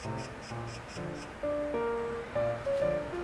Thank you.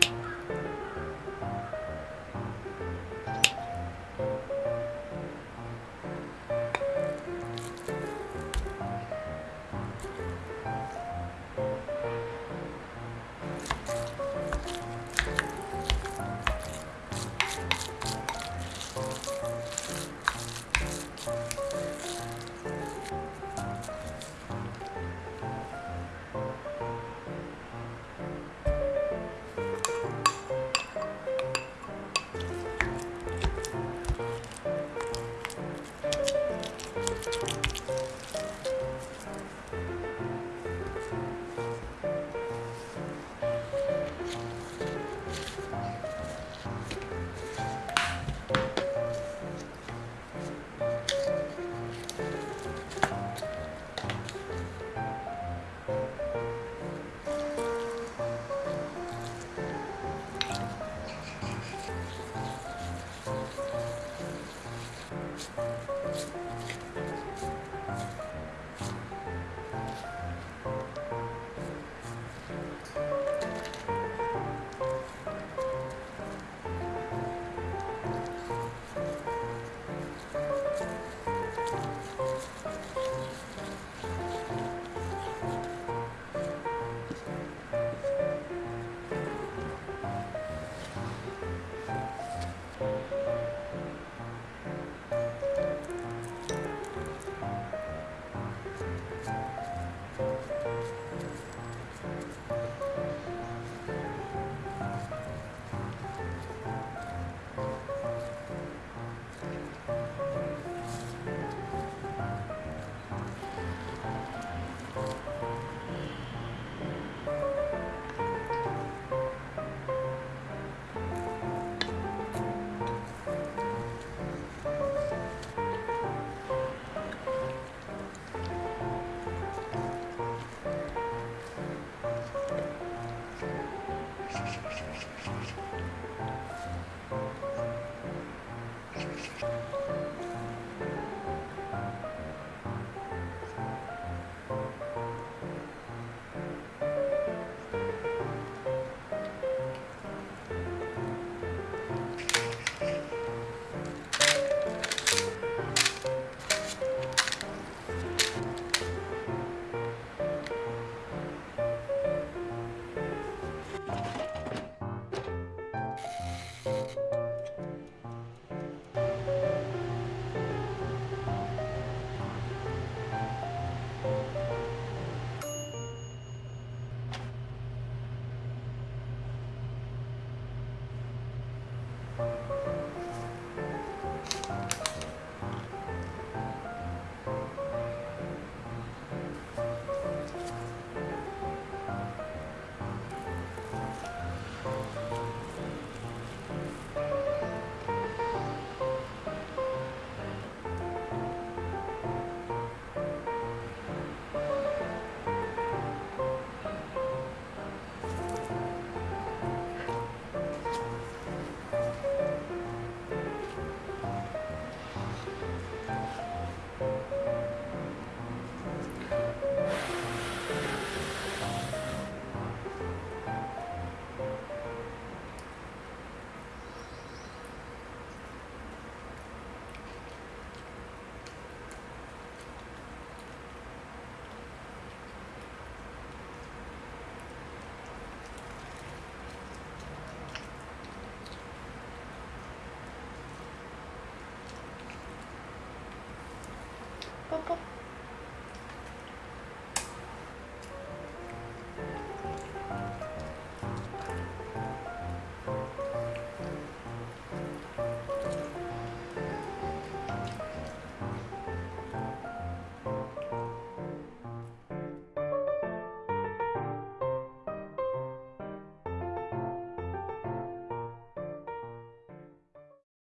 pop.